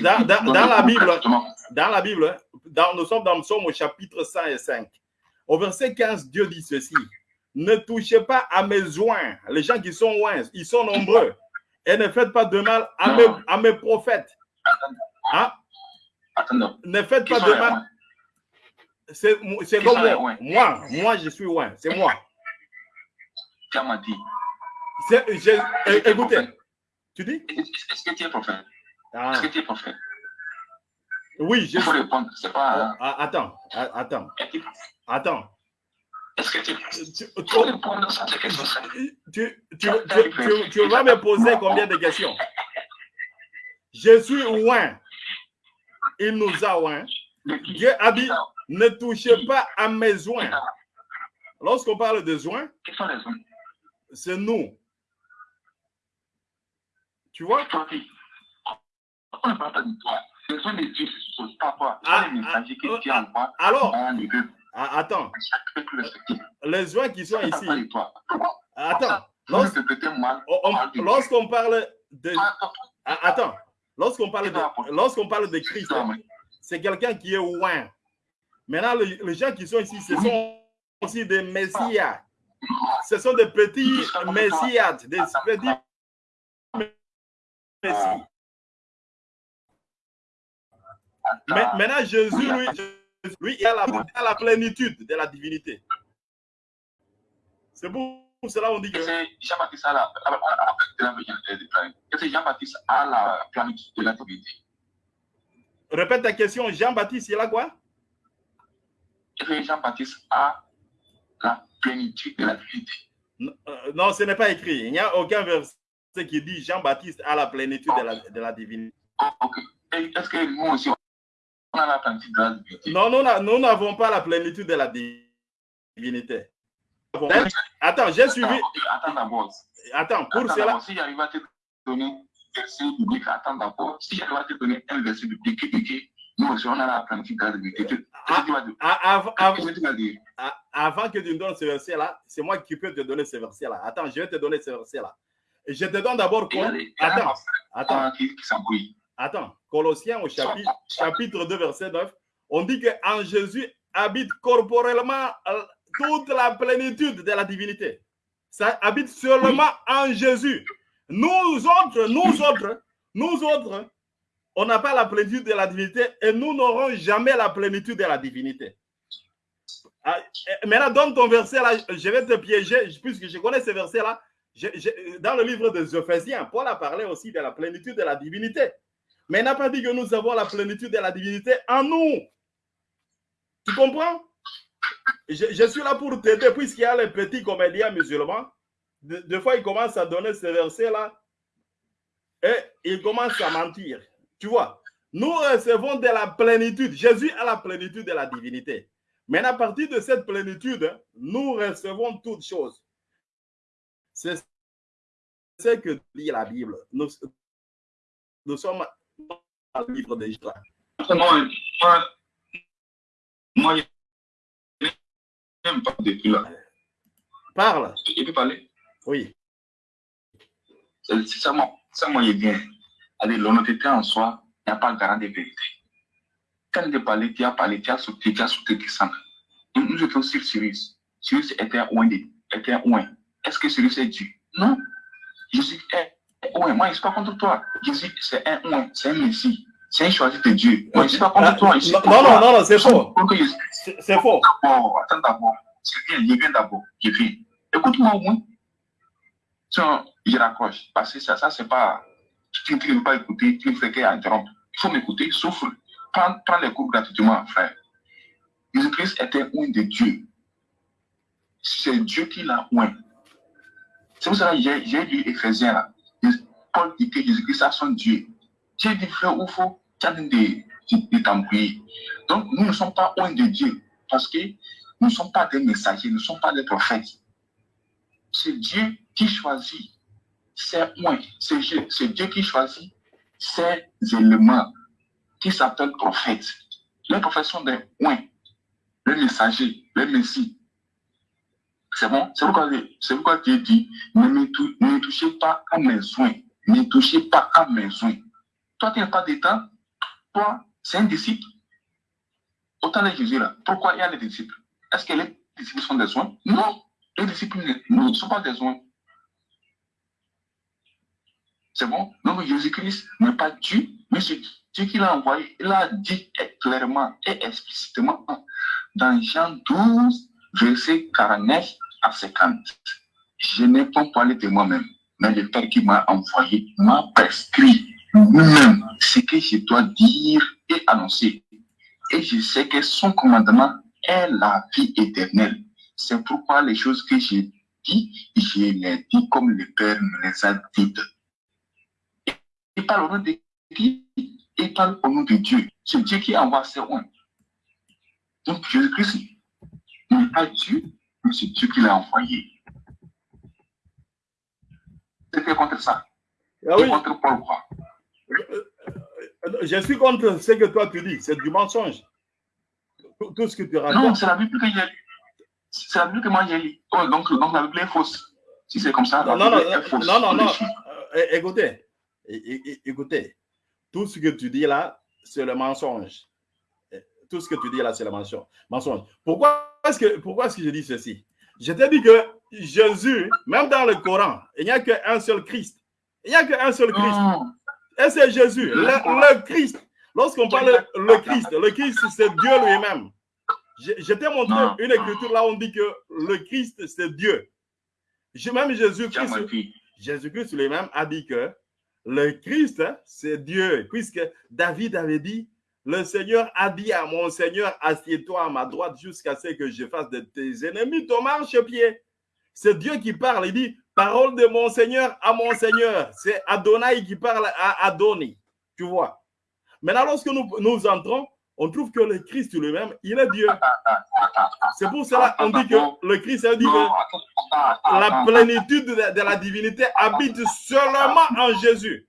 dans, dans, dans, la Bible, dans la Bible, dans, nous sommes dans Psaume au chapitre 105. Au verset 15, Dieu dit ceci. Ne touchez pas à mes joints. Les gens qui sont loin, ils sont nombreux. Et ne faites pas de mal à, mes, à mes, prophètes. Hein? Ne faites pas de mal. C'est comme moi. Moi, moi, je suis loin. C'est moi. Écoutez, tu dis? Est-ce que tu es prophète? Ah. Est-ce que tu es prophète? Oui, je Il faut répondre. C'est pas. Ah, attends, ah, attends. Attends. Est-ce que tu, peux répondre vas me poser combien de questions? Je suis loin. Il nous a loin. Dieu a dit, ne touchez pas à mes joints. Lorsqu'on parle de joints, c'est nous. Tu vois? Toi, tu- On ne parle pas de toi. Ce sont les dieux, ce sont pas toi. Ce sont les messagers qui qui envoient Alors. Ah, attends, les joints qui sont ici, attends, lorsqu'on parle de... Attends, lorsqu'on parle de, lorsqu'on parle de Christ, c'est quelqu'un qui est loin. Maintenant, le- les gens qui sont ici, ce sont aussi des messias. Ce sont des petits messias, des petits messie. Mais maintenant, Jésus, lui, Jésus, lui, il a la, il a la plénitude de la divinité. C'est pour cela qu'on dit que. Jean-Baptiste a la, plénitude de la divinité? Répète ta question, Jean-Baptiste, il a quoi? Jean-Baptiste a la plénitude de la divinité? Non, euh, Non, ce n'est pas écrit. Il n'y a aucun verset qui dit Jean-Baptiste a la plénitude de la, de la divinité. Oh, Ok. Est-ce que nous aussi, on a la plénitude de la divinité Non, nous n'a- nous n'avons pas la plénitude de la divinité. Attends, j'ai suivi. Attends, d'abord. Attends, pour Attends cela. Si j'arrive à te donner un verset biblique, attends d'abord. Si j'arrive à te donner un verset biblique qui nous aussi, on a la plénitude de la divinité, Avant que tu me donnes ce verset-là, c'est moi qui peux te donner ce verset-là. Attends, je vais te donner ce verset-là. Et Je te donne d'abord. Attends, attends, enfant qui qui s'embrouille. Attends. Colossiens au chapitre, chapitre 2, verset 9. On dit qu'en Jésus habite corporellement euh, toute la plénitude de la divinité. Ça habite seulement en Jésus. Nous autres, nous autres, nous autres, on n'a pas la plénitude de la divinité et nous n'aurons jamais la plénitude de la divinité. Ah, eh, Maintenant, donne ton verset là, je vais te piéger, puisque je connais ce verset là. dans le livre des Ephésiens, Paul a parlé aussi de la plénitude de la divinité. Mais n'a pas dit que nous avons la plénitude de la divinité en nous. Tu comprends? Je, suis là pour t'aider, puisqu'il y a les petits comédiens musulmans. De- Des fois, ils commencent à donner ce verset-là et ils commencent à mentir. Tu vois, nous recevons de la plénitude. Jésus a la plénitude de la divinité. Mais à partir de cette plénitude, nous recevons toutes choses. C'est ce que dit la Bible. Nous sommes dans le livre de Joël. Moi, moi, moi, je n'aime pas depuis là. Parle. Il peut parler? Oui. C'est ça, moi, ça, moi, il est bien. Allez, l'honnêteté en soi il n'y a pas le garant des vérités. Quand tu parles, tu as parlé, tu as sauté, tu as sauté qui s'en Nous étions sur Cyrus. Cyrus était un oin. de- Était. Est-ce que Cyrus est Dieu? Non. Est un oin. Moi, je ne suis pas contre toi. Jésus, c'est un oin. C'est un Messie. C'est un choisi de Dieu. Moi, je ne suis pas contre toi. je suis Non, non, toi. non, non, c'est faux. C'est faux. D'abord, attends d'abord. C'est bien, je viens d'abord. Je viens. Écoute-moi au moins. Sinon, je raccroche. Parce que ça, ça c'est pas. Tu ne veux pas écouter, tu ne fais qu'interrompre. Il faut m'écouter, souffle. Prends, prends les cours gratuitement, frère. Jésus-Christ était un de Dieu. C'est Dieu qui l'a oint. C'est pour ça que j'ai j'ai lu Ephésiens là. Paul dit que Jésus-Christ a son Dieu. J'ai dit, frère, où faut tu as de, de, t'embrouiller. Donc, nous ne sommes pas oint de Dieu. Parce que nous ne sommes pas des messagers, nous ne sommes pas des prophètes. C'est Dieu qui choisit. C'est Dieu, c'est Dieu qui choisit ces éléments qui s'appellent prophètes. Les prophètes sont des oints, les messagers, les messies. C'est bon? C'est pourquoi, pourquoi Dieu dit ne me, touchez pas à mes soins. Ne touchez pas à mes soins. Toi, tu n'as pas de temps. Toi, c'est un disciple. Autant de Jésus là. Pourquoi il y a des disciples? Est-ce que les disciples sont des soins? Non. Les disciples ne, ne sont pas des soins. C'est bon? Donc Jésus-Christ n'est pas Dieu, mais c'est Dieu qui l'a envoyé. Il a dit clairement et explicitement dans Jean 12, verset 49 à 50. Je n'ai pas parlé de moi-même, mais le Père qui m'a envoyé m'a prescrit lui-même ce que je dois dire et annoncer. Et je sais que son commandement est la vie éternelle. C'est pourquoi les choses que j'ai dit, je les dis comme le Père me les a dites. Et parle au nom de qui? Et parle au nom de Dieu. C'est Dieu qui envoie ses oins. Donc Jésus-Christ n'est pas Dieu, c'est Dieu qui l'a envoyé. C'était contre ça? Ah oui. contre Paul quoi Je suis contre ce que toi tu dis. C'est du mensonge. Tout, ce que tu racontes. Non, c'est la Bible que j'ai lu. C'est la Bible que moi j'ai lu. Oh, donc, donc la Bible est fausse. Si c'est comme ça, non, non, non, non, non, non. Euh, écoutez, écoutez, tout ce que tu dis là, c'est le mensonge. Tout ce que tu dis là, c'est le mensonge. mensonge. Pourquoi est-ce que, pourquoi est-ce que je dis ceci? Je t'ai dit que Jésus, même dans le Coran, il n'y a qu'un seul Christ. Il n'y a qu'un seul Christ. Et c'est Jésus, le, Christ. Lorsqu'on parle le Christ, le Christ, c'est Dieu lui-même. Je, t'ai montré une écriture là où on dit que le Christ, c'est Dieu. Même Jésus-Christ, Jésus-Christ lui-même a dit que le Christ, c'est Dieu. Puisque David avait dit, le Seigneur a dit à mon Seigneur, assieds-toi à ma droite jusqu'à ce que je fasse de tes ennemis ton marche-pied. C'est Dieu qui parle. Il dit, parole de mon Seigneur à mon Seigneur. C'est Adonai qui parle à Adoni. Tu vois. Maintenant, lorsque nous, nous entrons, on trouve que le Christ lui-même, il est Dieu. C'est pour cela qu'on dit que le Christ a dit que la plénitude de, la divinité habite seulement en Jésus.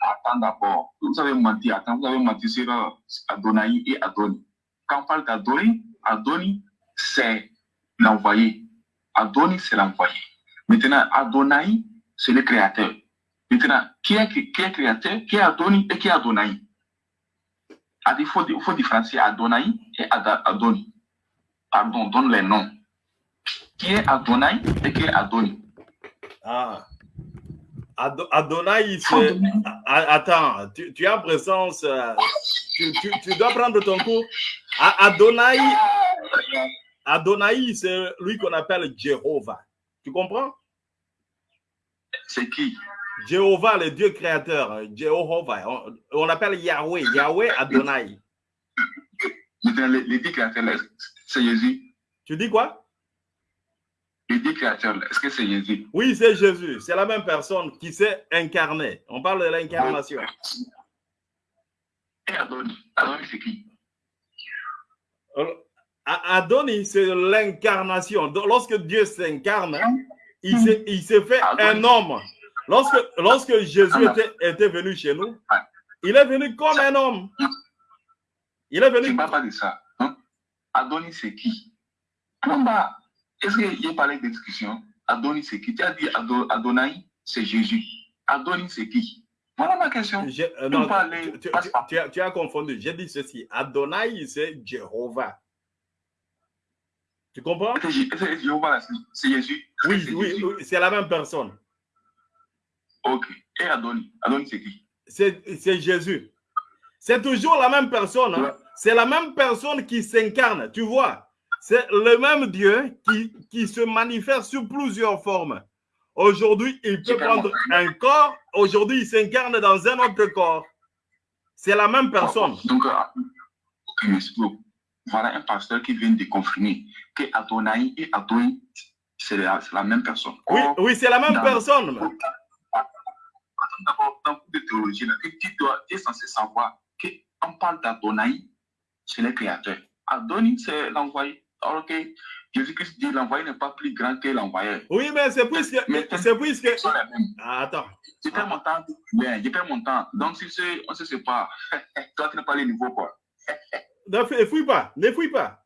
Attends d'abord, vous avez menti, attends, vous avez menti sur Adonai et Adoni. Quand on parle d'Adoni, Adoni, c'est l'envoyé. Adoni, c'est l'envoyé. Maintenant, Adonai, c'est le créateur. Maintenant, qui est, qui est créateur, qui est Adoni et qui est Adonai? Il faut, il faut différencier Adonai et Adoni. Pardon, donne les noms. Qui est Adonai et qui est Adoni? Ah. Adonai, c'est. Attends, tu, tu, es en présence. Euh, tu, tu, tu, dois prendre ton cours. Adonai, Adonai, c'est lui qu'on appelle Jéhovah. Tu comprends? C'est qui? Jéhovah, le Dieu créateur. Jéhovah. On, appelle Yahweh. Yahweh Adonai. Le, Dieu créateur, c'est Jésus. Tu dis quoi? Le Dieu créateur, est-ce que c'est Jésus? Oui, c'est Jésus. C'est la même personne qui s'est incarnée. On parle de l'incarnation. Et Adonai c'est qui? Adonis, c'est l'incarnation. Lorsque Dieu s'incarne, il s'est fait un homme. Lorsque, lorsque Jésus était, venu chez nous, il est venu comme un homme. Il est venu. Je ne parle pas de ça. Hein? Adonis, c'est qui? Est-ce qu'il y a parlé de discussion Adonis, c'est qui? Tu as dit Adonai, c'est Jésus. Adonis, c'est qui? Voilà ma question. Euh, non, tu, tu, as, tu, as, confondu. J'ai dit ceci. Adonai, c'est Jéhovah. Tu comprends? C'est Jésus? Oui, oui, oui c'est la même personne. Ok. Et Adonis Adonis, c'est qui? C'est Jésus. C'est toujours la même personne. Hein. C'est la même personne qui s'incarne. Tu vois, c'est le même Dieu qui, qui se manifeste sous plusieurs formes. Aujourd'hui, il peut prendre un corps. Aujourd'hui, il s'incarne dans un autre corps. C'est la même personne. Donc, euh, voilà un pasteur qui vient de confirmer que Adonai et Adonai, c'est la, la, même personne. Oui, oui c'est la même personne. D'abord, dans le de théologie, tu, dois, tu es censé savoir qu'on parle d'Adonai, c'est le créateur. Adonai, c'est l'envoyé. Alors que Jésus-Christ dit l'envoyé n'est pas plus grand que l'envoyé. Oui, mais c'est puisque. C'est puisque. Ah, attends. J'ai perds mon temps. J'ai perds mon temps. Donc, si on se sépare, toi, tu n'es pas le niveau, quoi. Ne fouille pas, ne fouille pas.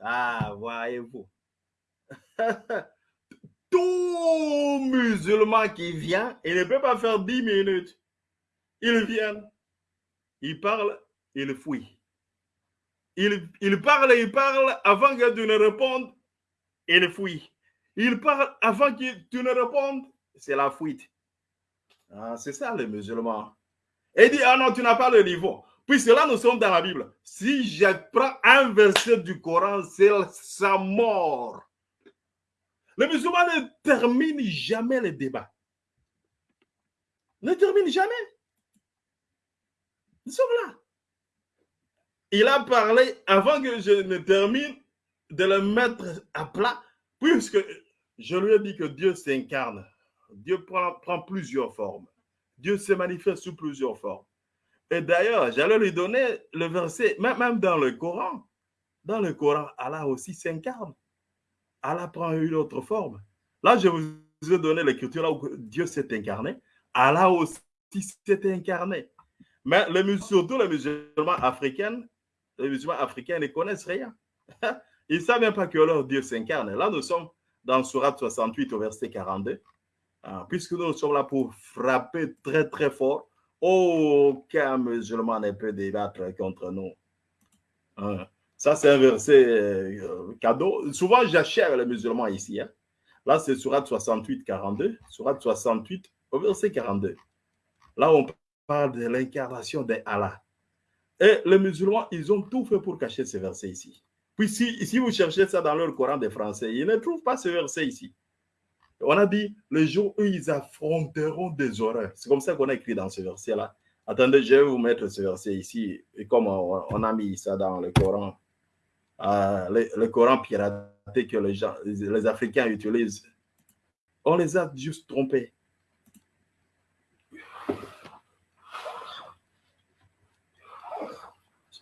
Ah, voyez-vous. Tout musulman qui vient, il ne peut pas faire 10 minutes. Il vient, il parle, il fouille. Il, parle, il parle avant que tu ne répondes, il fouille. Il parle avant que tu ne répondes, c'est la fuite. Ah, c'est ça le musulman. Et dit, ah non, tu n'as pas le niveau. Puisque là, nous sommes dans la Bible. Si je prends un verset du Coran, c'est sa mort. Le musulman ne termine jamais le débat. Ne termine jamais. Nous sommes là. Il a parlé, avant que je ne termine, de le mettre à plat, puisque je lui ai dit que Dieu s'incarne. Dieu prend, plusieurs formes. Dieu se manifeste sous plusieurs formes. Et d'ailleurs, j'allais lui donner le verset, même dans le Coran. Dans le Coran, Allah aussi s'incarne. Allah prend une autre forme. Là, je vous ai donné l'écriture là où Dieu s'est incarné. Allah aussi s'est incarné. Mais surtout les musulmans africains, les musulmans africains ne connaissent rien. Ils ne savent même pas que leur Dieu s'incarne. Là, nous sommes dans Surat 68 au verset 42. Ah, puisque nous sommes là pour frapper très très fort, aucun musulman ne peut débattre contre nous. Hein. Ça, c'est un verset euh, cadeau. Souvent, j'achète les musulmans ici. Hein. Là, c'est Surat 68, 42. Surat 68, au verset 42. Là, on parle de l'incarnation d'Allah. Et les musulmans, ils ont tout fait pour cacher ce verset ici. Puis si, si vous cherchez ça dans leur Coran des Français, ils ne trouvent pas ce verset ici. On a dit le jour où ils affronteront des horreurs. C'est comme ça qu'on a écrit dans ce verset-là. Attendez, je vais vous mettre ce verset ici. Et comme on, a mis ça dans le Coran, euh, le, Coran piraté que les, gens, les Africains utilisent, on les a juste trompés.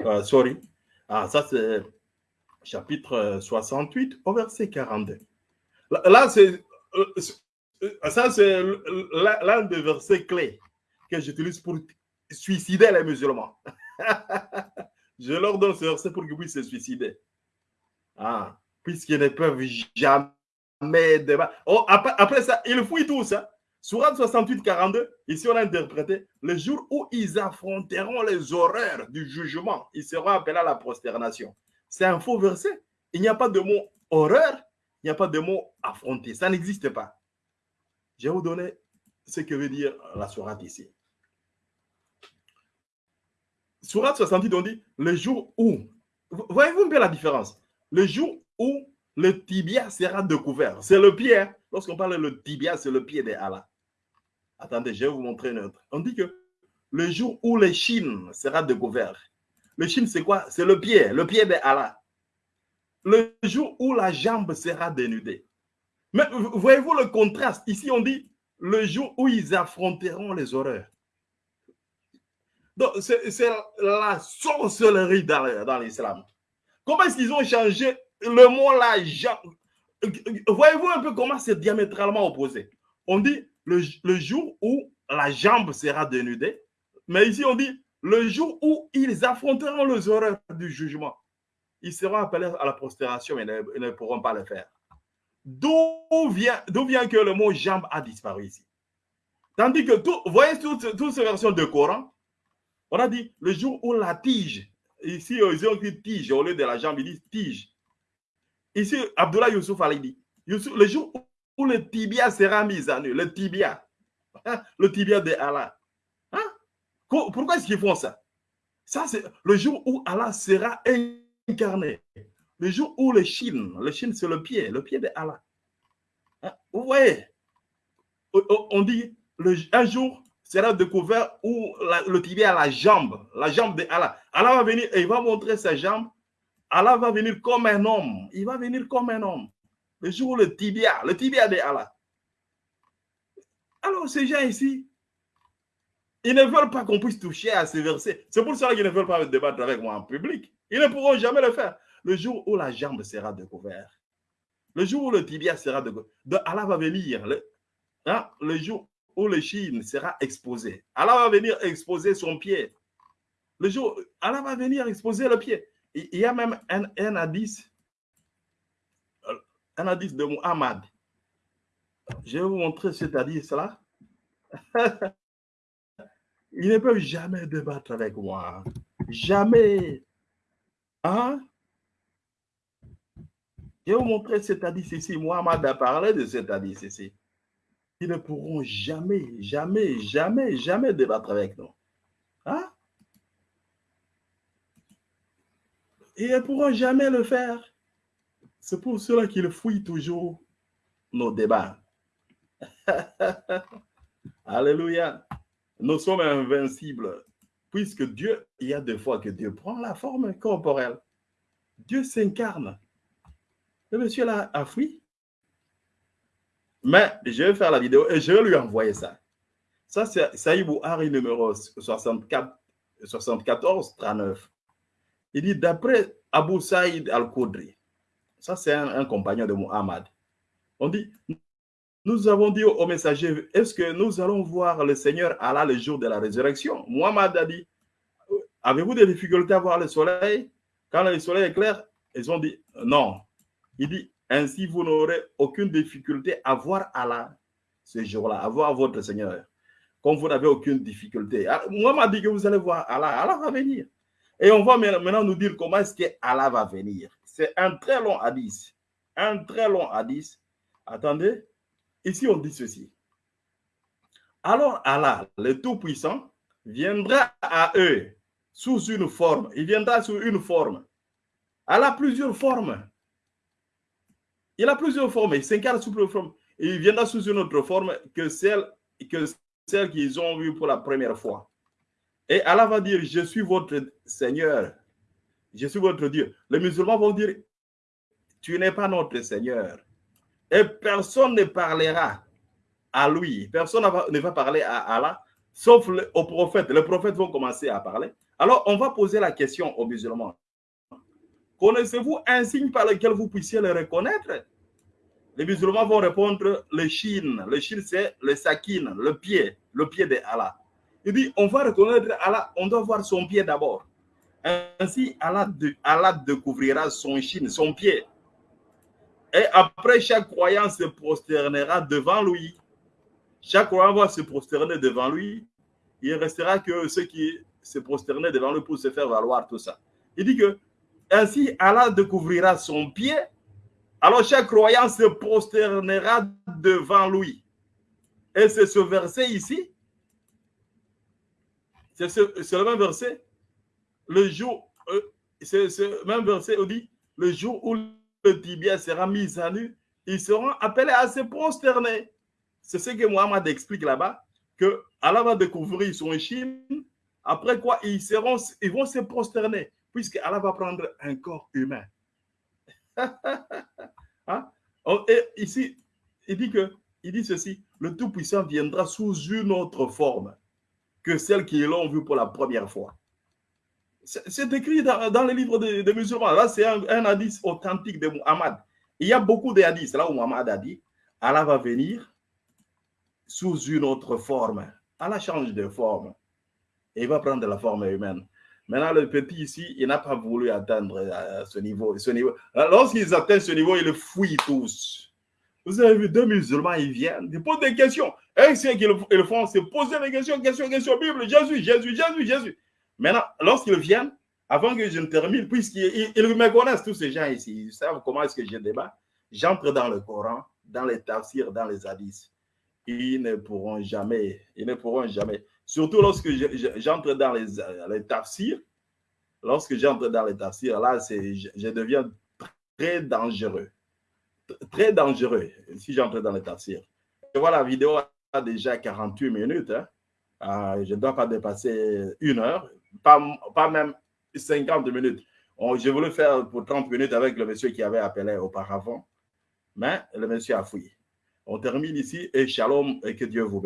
Euh, sorry. Ah, ça c'est chapitre 68 au verset 42. là c'est euh, euh, ça, c'est l'un des versets clés que j'utilise pour suicider les musulmans. je leur donne ce verset pour qu'ils puissent se suicider. Ah, puisqu'ils ne peuvent jamais. Oh, après, ça, ils fouillent tout ça. Surat 68, 42, ici on a interprété le jour où ils affronteront les horreurs du jugement, ils seront appelés à la prosternation. C'est un faux verset. Il n'y a pas de mot horreur, il n'y a pas de mot affronter. Ça n'existe pas. Je vais vous donner ce que veut dire la sourate ici. Sourate 68, on dit le jour où. Voyez-vous peu la différence? Le jour où le tibia sera découvert. C'est le pied. Hein. Lorsqu'on parle de tibia, c'est le pied de Allah. Attendez, je vais vous montrer une autre. On dit que le jour où le chine sera découvert. Le chine, c'est quoi? C'est le pied, le pied de Allah le jour où la jambe sera dénudée. Mais voyez-vous le contraste? Ici, on dit le jour où ils affronteront les horreurs. Donc, c'est la sorcellerie dans, dans l'islam. Comment est-ce qu'ils ont changé le mot la jambe? Voyez-vous un peu comment c'est diamétralement opposé? On dit le, jour où la jambe sera dénudée, mais ici on dit le jour où ils affronteront les horreurs du jugement ils seront appelés à la prosternation, mais ils ne, pourront pas le faire. D'où vient, vient que le mot jambe a disparu ici? Tandis que, tout, voyez toutes ces versions de Coran, on a dit le jour où la tige, ici ils ont dit tige au lieu de la jambe, ils disent tige. Ici, Abdullah Youssouf a dit, le jour où le tibia sera mis à nu, le tibia, hein, le tibia de Allah. Hein? Pourquoi est-ce qu'ils font ça? Ça, c'est le jour où Allah sera incarné. Le jour où le Chine, le Chine c'est le pied, le pied de Allah. Hein? Vous voyez, on dit un jour sera découvert où le tibia la jambe, la jambe de Allah. Allah va venir et il va montrer sa jambe. Allah va venir comme un homme. Il va venir comme un homme. Le jour où le tibia, le tibia de Allah. Alors ces gens ici, ils ne veulent pas qu'on puisse toucher à ces versets. C'est pour ça qu'ils ne veulent pas débattre avec moi en public. Ils ne pourront jamais le faire. Le jour où la jambe sera découverte, le jour où le tibia sera découvert, Allah va venir, le, hein, le jour où le chine sera exposé. Allah va venir exposer son pied. Le jour, Allah va venir exposer le pied. Il y a même un, un un hadith de Muhammad. Je vais vous montrer cet hadith-là. Ils ne peuvent jamais débattre avec moi. Jamais. Hein? Je vais vous montrer cet hadith ici. Mohamed a parlé de cet hadith ici. Ils ne pourront jamais, jamais, jamais, jamais débattre avec nous. Hein? Ils ne pourront jamais le faire. C'est pour cela qu'ils fouillent toujours nos débats. Alléluia. Nous sommes invincibles puisque Dieu, il y a des fois que Dieu prend la forme corporelle. Dieu s'incarne. Le monsieur là a fui. Mais je vais faire la vidéo et je vais lui envoyer ça. Ça, c'est Saïbou Hari numéro 64, 74 39. Il dit d'après Abu Saïd al-Koudri, ça c'est un, compagnon de Muhammad, on dit nous avons dit au messager, est-ce que nous allons voir le Seigneur Allah le jour de la résurrection? Muhammad a dit, avez-vous des difficultés à voir le soleil? Quand le soleil est clair, ils ont dit, non. Il dit, ainsi vous n'aurez aucune difficulté à voir Allah ce jour-là, à voir votre Seigneur. Comme vous n'avez aucune difficulté. Ah, Muhammad dit que vous allez voir Allah. Allah va venir. Et on va maintenant nous dire comment est-ce que Allah va venir. C'est un très long hadith. Un très long hadith. Attendez. Ici, on dit ceci. Alors Allah, le Tout-Puissant, viendra à eux sous une forme. Il viendra sous une forme. Allah a plusieurs formes. Il a plusieurs formes. Il s'incarne sous plusieurs formes. il viendra sous une autre forme que celle, que celle qu'ils ont vue pour la première fois. Et Allah va dire, je suis votre Seigneur. Je suis votre Dieu. Les musulmans vont dire, tu n'es pas notre Seigneur. Et personne ne parlera à lui. Personne ne va parler à Allah, sauf au prophète. Les prophètes vont commencer à parler. Alors, on va poser la question aux musulmans. Connaissez-vous un signe par lequel vous puissiez le reconnaître? Les musulmans vont répondre le chine. Le chine, c'est le sakin, le pied, le pied de Allah. Il dit, on va reconnaître Allah, on doit voir son pied d'abord. Ainsi, Allah, découvrira son chine, son pied. Et après, chaque croyant se prosternera devant lui. Chaque croyant va se prosterner devant lui. Il restera que ceux qui se prosternaient devant lui pour se faire valoir tout ça. Il dit que ainsi Allah découvrira son pied. Alors chaque croyant se prosternera devant lui. Et c'est ce verset ici c'est le même verset. Le jour, euh, ce même verset, dit, le jour où le tibia sera mis à nu, ils seront appelés à se prosterner. C'est ce que Mohamed explique là-bas, que Allah va découvrir son chine, après quoi ils, seront, ils vont se prosterner, puisque Allah va prendre un corps humain. hein? Et ici, il dit que, il dit ceci, le Tout-Puissant viendra sous une autre forme que celles qui l'ont vu pour la première fois. C'est écrit dans, dans, les livres des, musulmans. Là, c'est un, hadith authentique de Muhammad. Il y a beaucoup de hadiths là où Muhammad a dit Allah va venir sous une autre forme. Allah change de forme. Et il va prendre la forme humaine. Maintenant, le petit ici, il n'a pas voulu atteindre euh, ce niveau. Ce niveau. Lorsqu'ils atteignent ce niveau, ils fuient tous. Vous avez vu deux musulmans, ils viennent, ils posent des questions. Et ce qu'ils font, c'est poser des questions, questions, questions, Bible, Jésus, Jésus, Jésus, Jésus. Maintenant, lorsqu'ils viennent, avant que je ne termine, puisqu'ils me connaissent, tous ces gens ici, ils savent comment est-ce que je débat, j'entre dans le Coran, dans les tafsirs, dans les hadiths. Ils ne pourront jamais, ils ne pourront jamais. Surtout lorsque j'entre dans les, les tafsirs, lorsque j'entre dans les tafsirs, là, je, je deviens très dangereux très dangereux si j'entre dans les tafsirs. Je vois la vidéo a déjà 48 minutes. Hein. Euh, je ne dois pas dépasser une heure, pas, même 50 minutes. je voulais faire pour 30 minutes avec le monsieur qui avait appelé auparavant, mais le monsieur a fouillé. On termine ici et shalom et que Dieu vous bénisse.